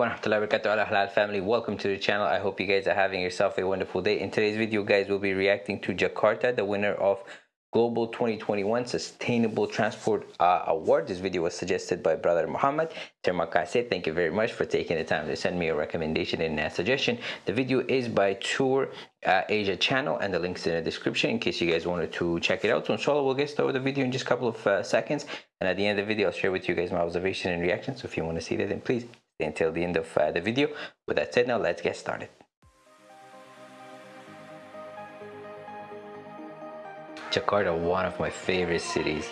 halal family welcome to the channel. I hope you guys are having yourself a wonderful day. In today's video guys we'll be reacting to jakarta the winner of global 2021 sustainable transport uh, award. This video was suggested by brother muhammad. Terima kasih thank you very much for taking the time to send me a recommendation and a suggestion. The video is by tour uh, asia channel and the links in the description in case you guys wanted to check it out. So inshallah we'll get started with the video in just a couple of uh, seconds. And at the end of the video i'll share with you guys my observation and reaction. So if you want to see that then please until the end of uh, the video. With that said, now let's get started. Jakarta, one of my favorite cities.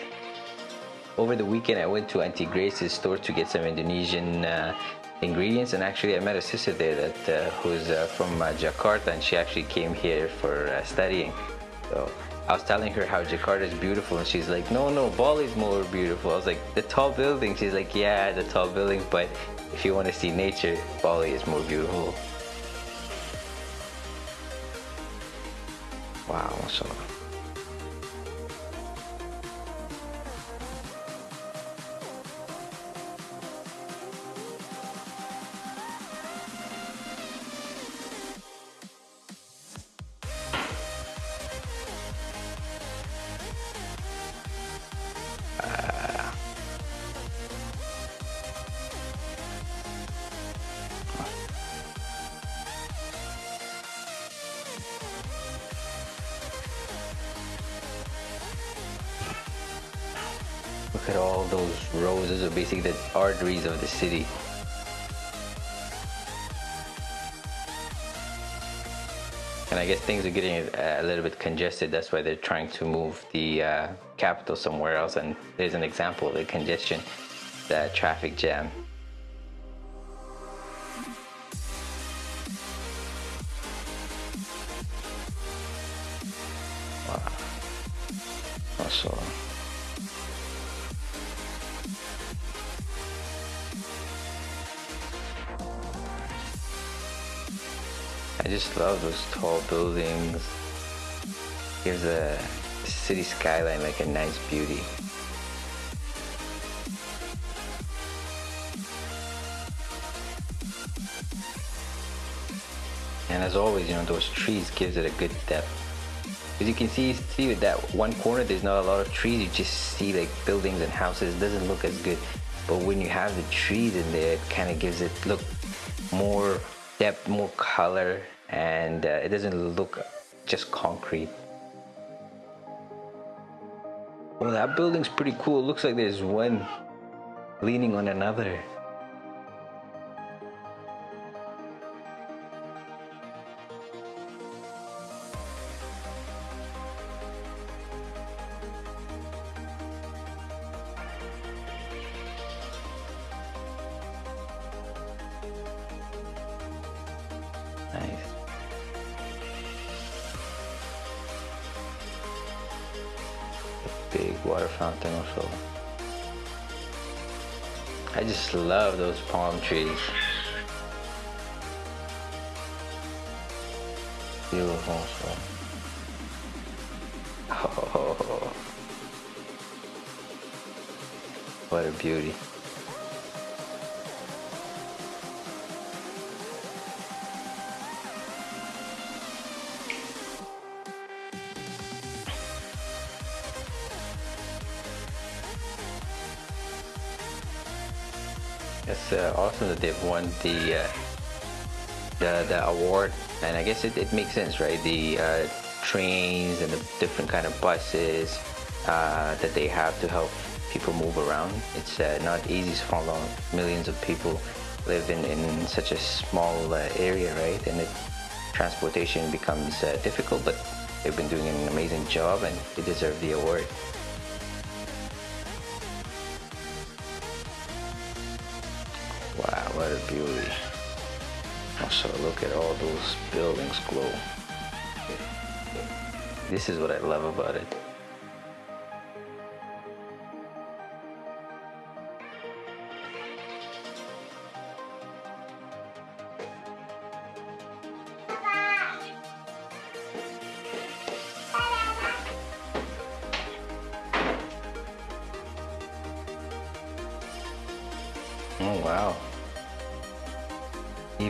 Over the weekend, I went to Auntie Grace's store to get some Indonesian uh, ingredients and actually I met a sister there that uh, who's uh, from uh, Jakarta and she actually came here for uh, studying. So I was telling her how Jakarta is beautiful and she's like, no, no, Bali's more beautiful. I was like, the tall buildings. She's like, yeah, the tall buildings, but if you want to see nature, Bali is more beautiful. Wow. Look at all those. Those are basically the arteries of the city. And I guess things are getting a little bit congested. That's why they're trying to move the uh, capital somewhere else. And there's an example of the congestion, the traffic jam. Wow. Also. I just love those tall buildings. Gives the city skyline like a nice beauty. And as always, you know, those trees gives it a good depth. As you can see, see that one corner, there's not a lot of trees. You just see like buildings and houses. It doesn't look as good. But when you have the trees in there, it kind of gives it look more depth, more color, and uh, it doesn't look just concrete. Well, that building's pretty cool. It looks like there's one leaning on another. Water fountain also. I just love those palm trees. Beautiful. So. Oh, what a beauty. It's uh, awesome that they've won the, uh, the the award, and I guess it, it makes sense, right? The uh, trains and the different kind of buses uh, that they have to help people move around. It's uh, not easy to follow. Millions of people live in, in such a small uh, area, right? And it, transportation becomes difficult, but they've been doing an amazing job, and they deserve the award. Wow, what a beauty. Also, look at all those buildings glow. This is what I love about it. Oh, wow.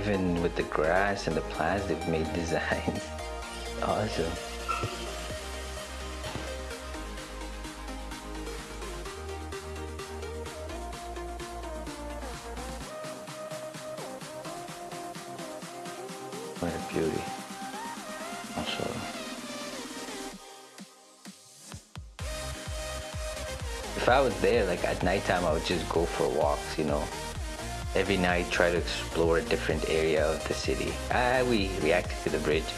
Even with the grass and the plants, they've made designs. awesome. What a beauty. Also, if I was there, like at nighttime, I would just go for walks, you know. Every night, try to explore a different area of the city. Ah, we reacted to the bridge.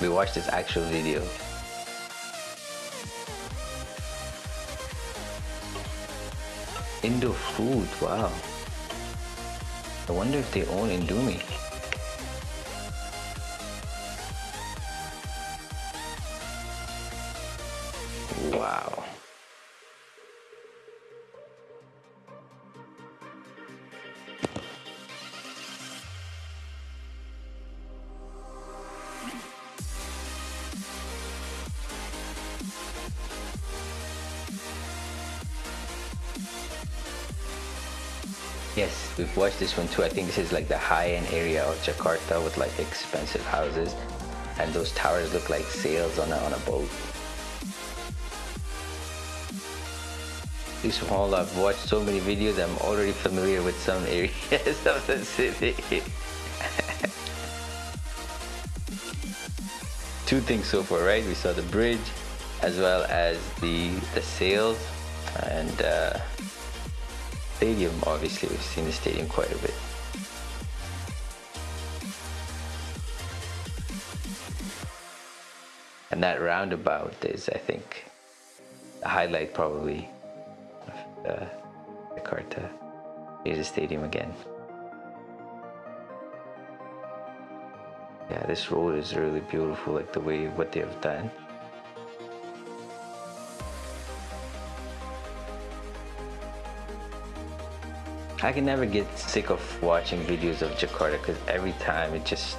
We watched this actual video. Indo food, wow. I wonder if they own Indomie. Yes, we've watched this one too. I think this is like the high-end area of Jakarta with like expensive houses and those towers look like sails on a, on a boat. This whole I've watched so many videos I'm already familiar with some areas of the city. Two things so far, right? We saw the bridge as well as the the sails and uh, stadium obviously we've seen the stadium quite a bit. And that roundabout is I think the highlight probably uh, Jakarta. Here's stadium again. Yeah, this road is really beautiful, like the way what they have done. I can never get sick of watching videos of Jakarta because every time it just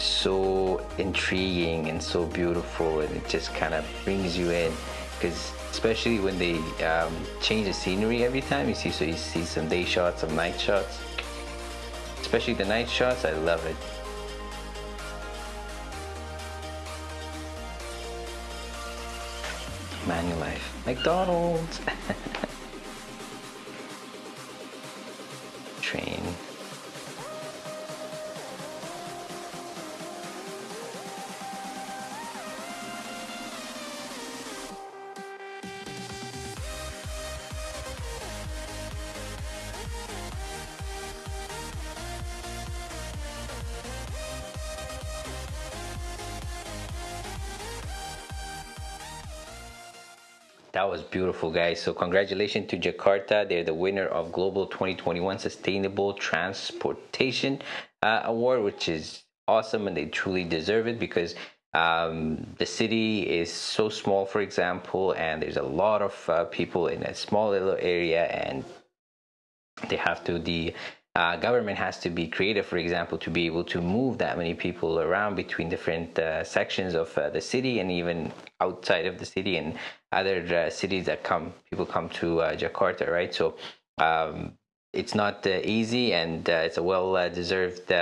so intriguing and so beautiful and it just kind of brings you in. Because especially when they um, change the scenery every time you see so you see some day shots some night shots. Especially the night shots I love it. Manulife. McDonald's That was beautiful, guys. So congratulations to Jakarta. They're the winner of Global 2021 Sustainable Transportation uh, Award, which is awesome and they truly deserve it because um, the city is so small, for example, and there's a lot of uh, people in a small little area and they have to the uh, government has to be creative, for example, to be able to move that many people around between different uh, sections of uh, the city and even outside of the city and other uh, cities that come people come to uh, Jakarta, right? So um, it's not uh, easy, and it's a well-deserved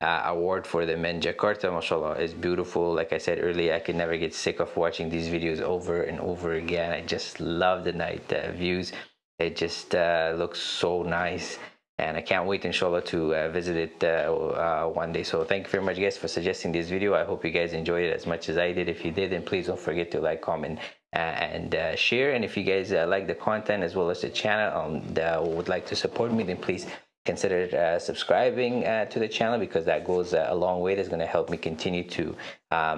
award for the men. Jakarta, mashallah, is beautiful. Like I said earlier, I can never get sick of watching these videos over and over again. I just love the night views. It just looks so nice and I can't wait inshallah to uh, visit it uh, uh, one day so thank you very much guys for suggesting this video I hope you guys enjoyed it as much as I did if you did then please don't forget to like comment uh, and uh, share and if you guys like the content as well as the channel and would like to support me then please consider uh, subscribing uh, to the channel because that goes uh, a long way. That's going to help me continue to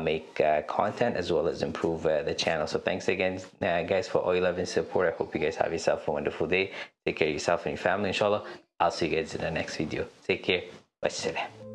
make content as well as improve the channel. So thanks again, guys, for all your love and support. I hope you guys have yourself a wonderful day. Take care of yourself and your family, inshallah. I'll see you guys in the next video. Take care. Wassalam.